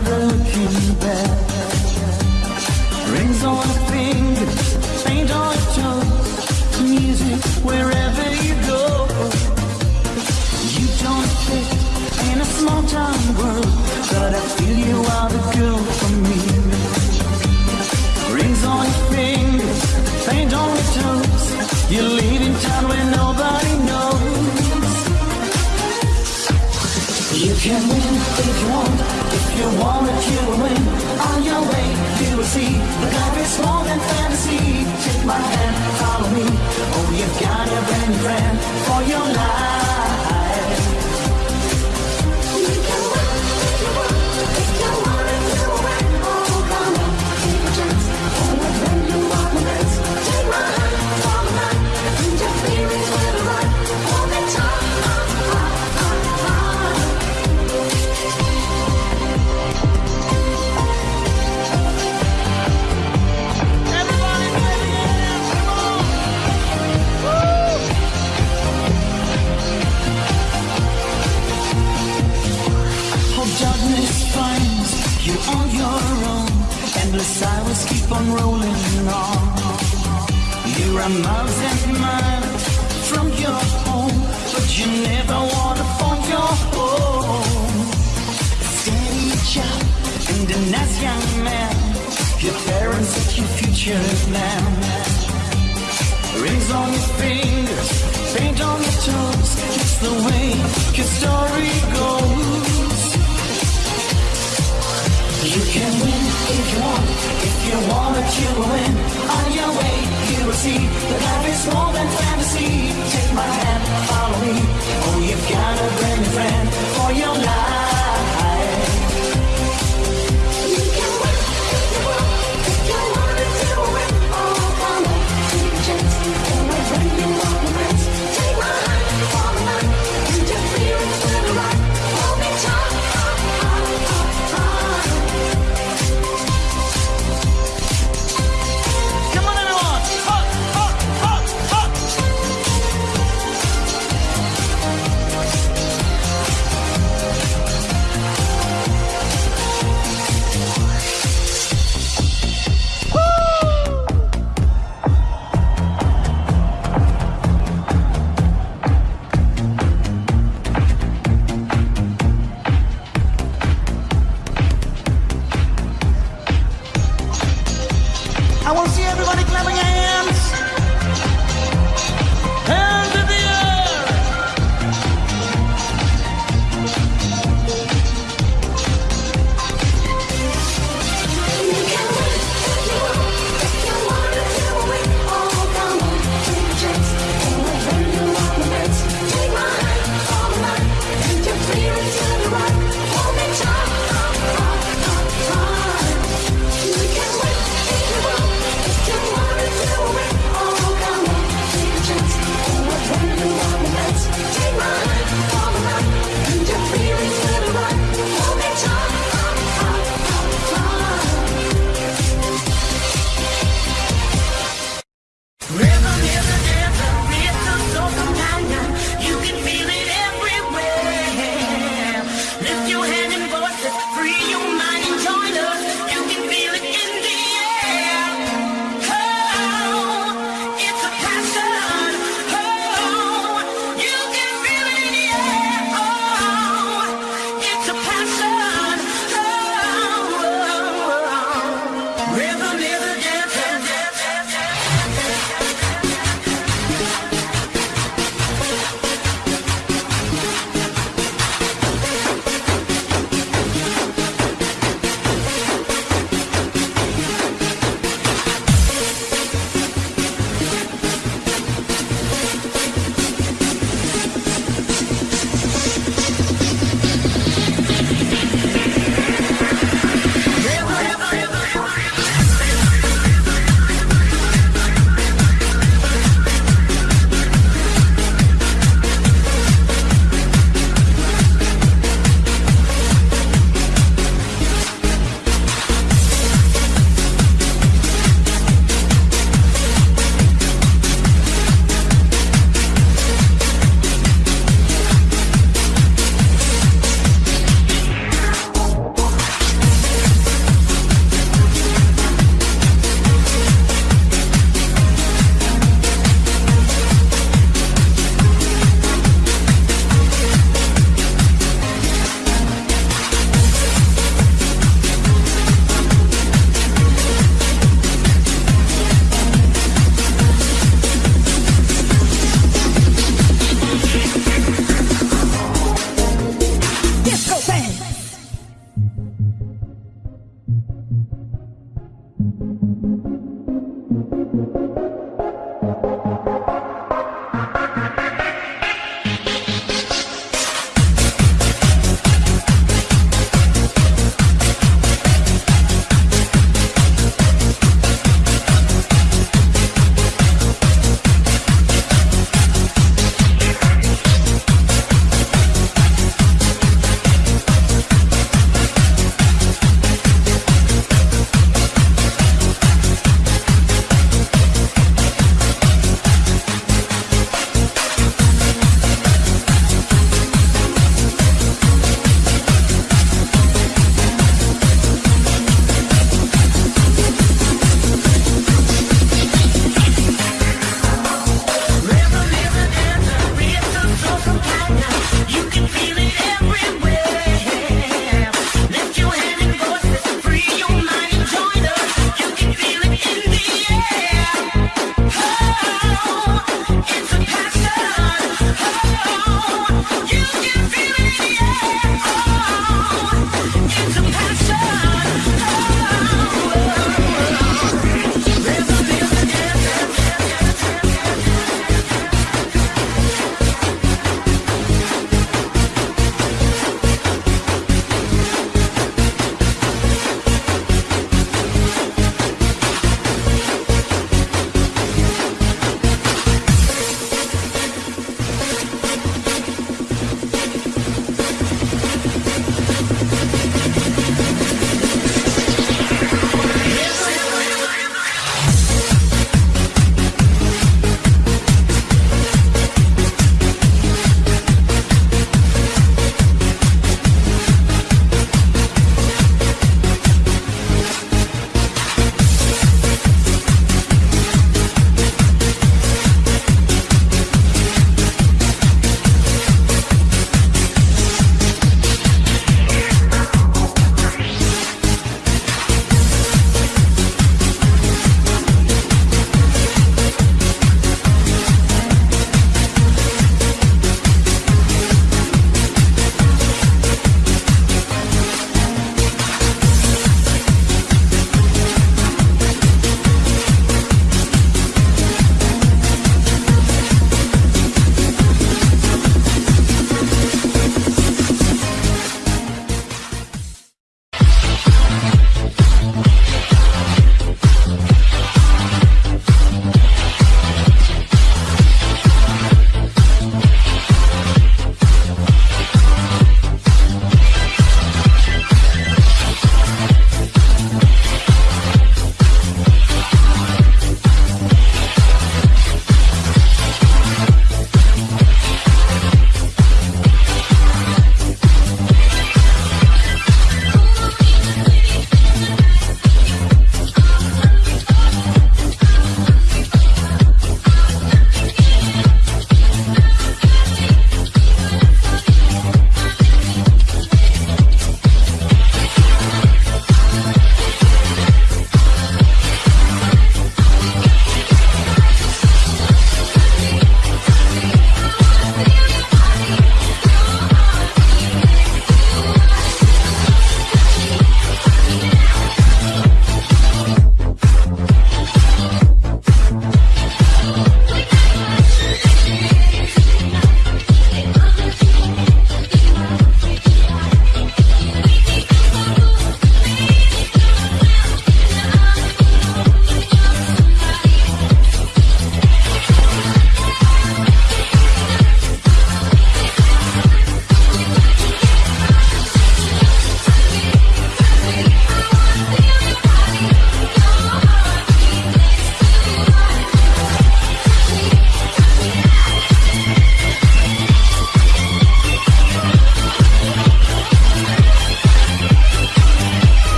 never looking back. My Hours keep on rolling on. You're miles and miles from your home, but you never wanna find your home. Steady job and a nice young man. Your parents set your future plan. Rings on your fingers, paint on your toes. It's the way your story goes. You can win if you want, if you want it, you will win. On your way, you will see that life is more than fantasy. Take my hand, follow me. Oh, you've got a brand new friend for your life.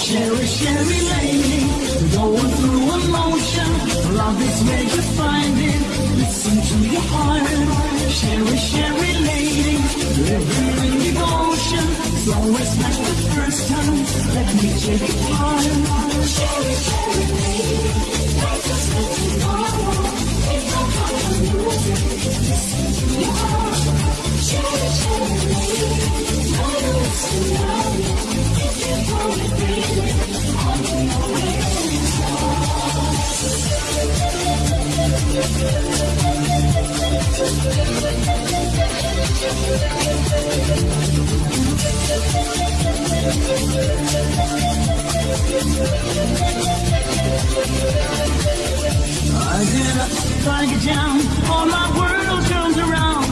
Cheri, Cheri lady, going through emotion. Love is where you find it. Listen to your heart. Cheri, Cheri lady, living in devotion. It's always like the first time. Let me take it part. Cheri, Cheri lady, all my world turns around.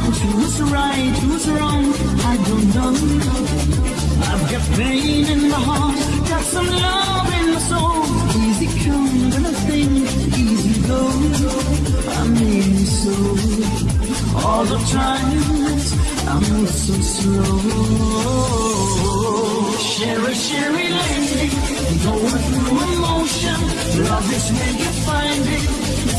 Right, who's wrong, I don't know. I've got pain in my heart, got some love in my soul. Easy come, when I think, easy go. I mean so. All the times I'm so slow. Cheri, Cheri lady, going through emotion. Love is where you find it.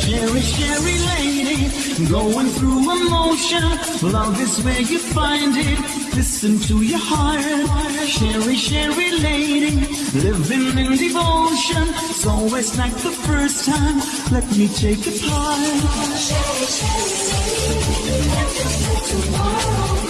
Cheri, Cheri lady, going through emotion. Love is where you find it. Listen to your heart. Cheri, Cheri lady, living in devotion. It's always like the first time. Let me take is like tomorrow.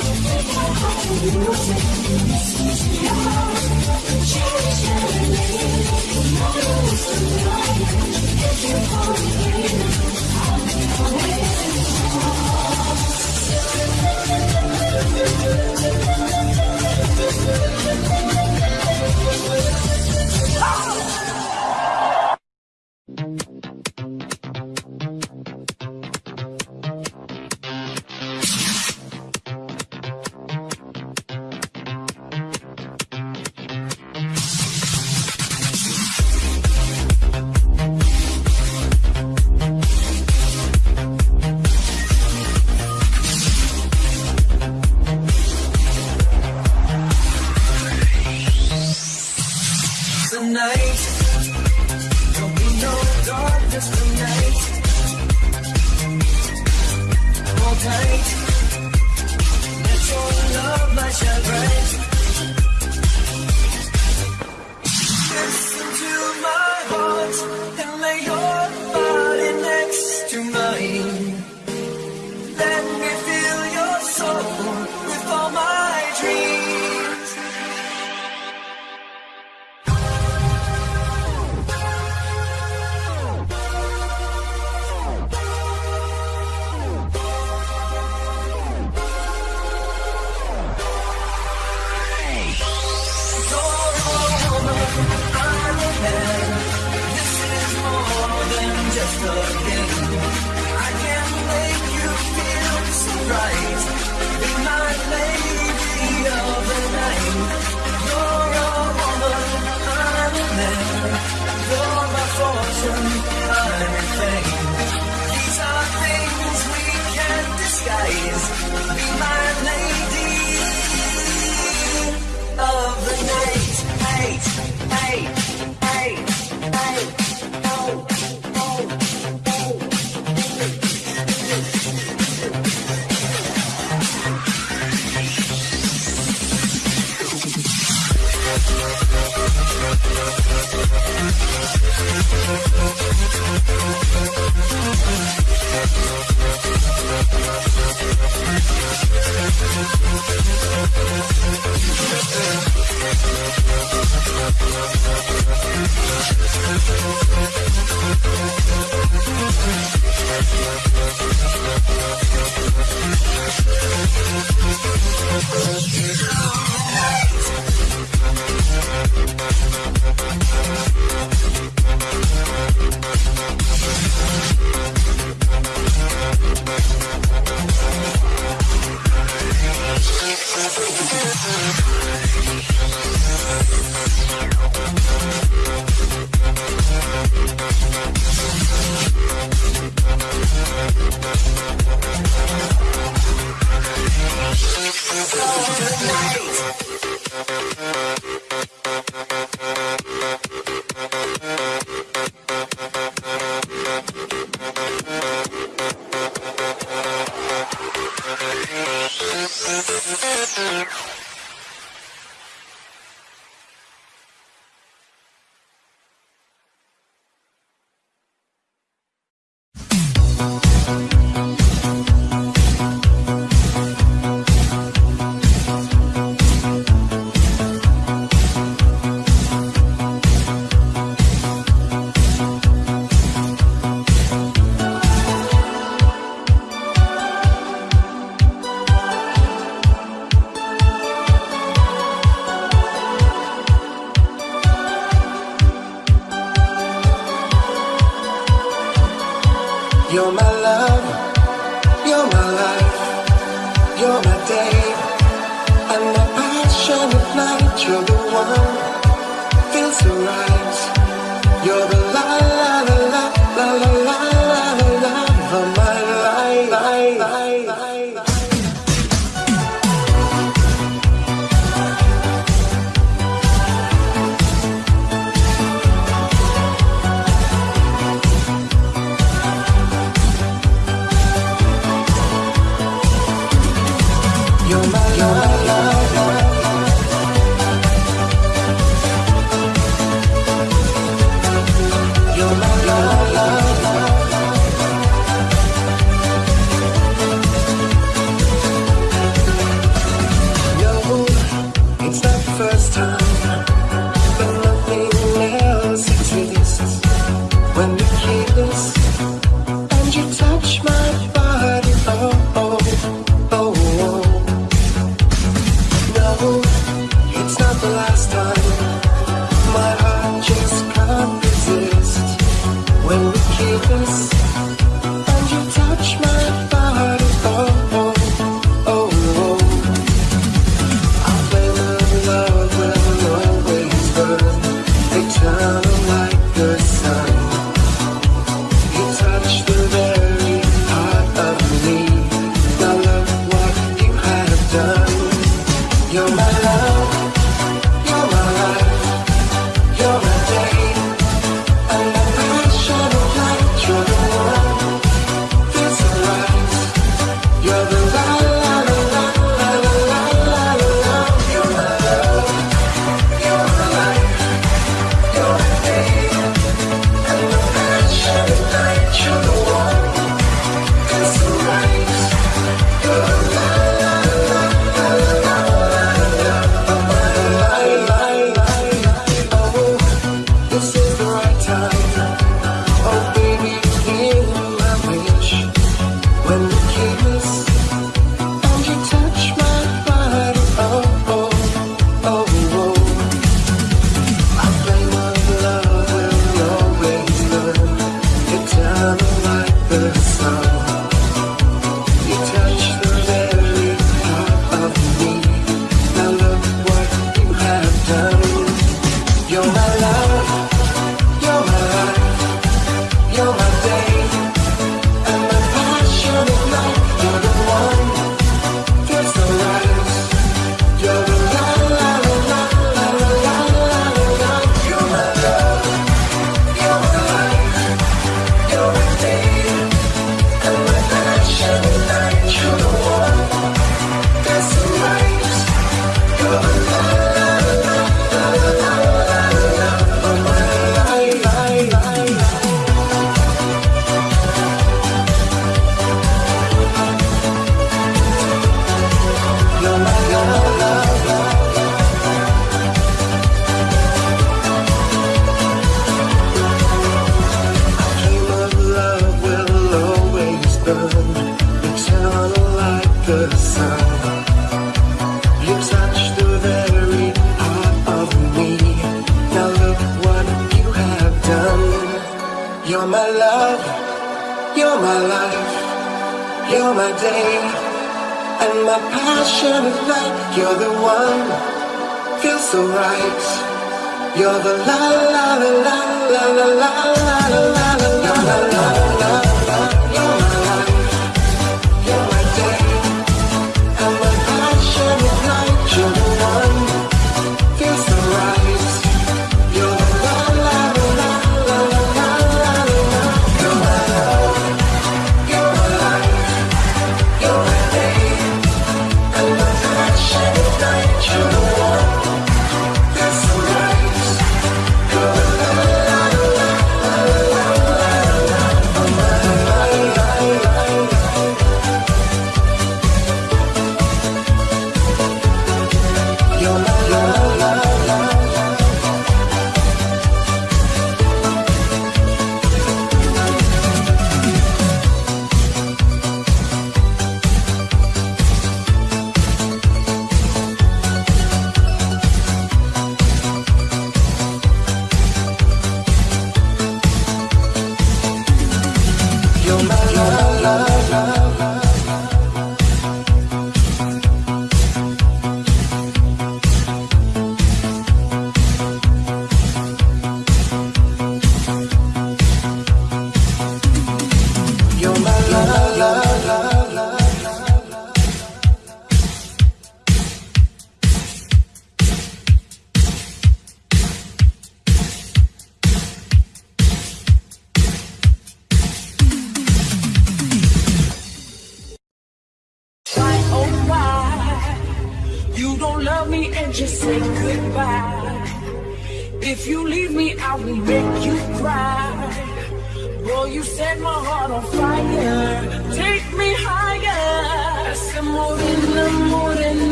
keep us when you touch my body. reflection of light You're the one, feels so right. You're the la la la la la la la la la.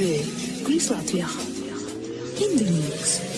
DJ Chris Latvia in.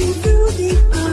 through the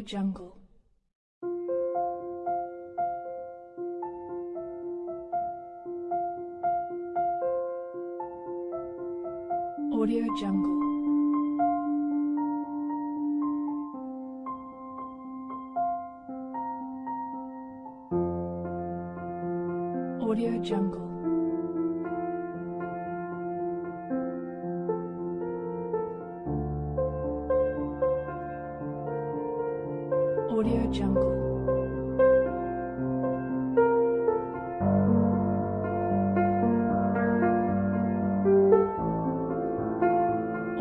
Audio Jungle. Audio Jungle. Audio Jungle.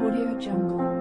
Audio Jungle.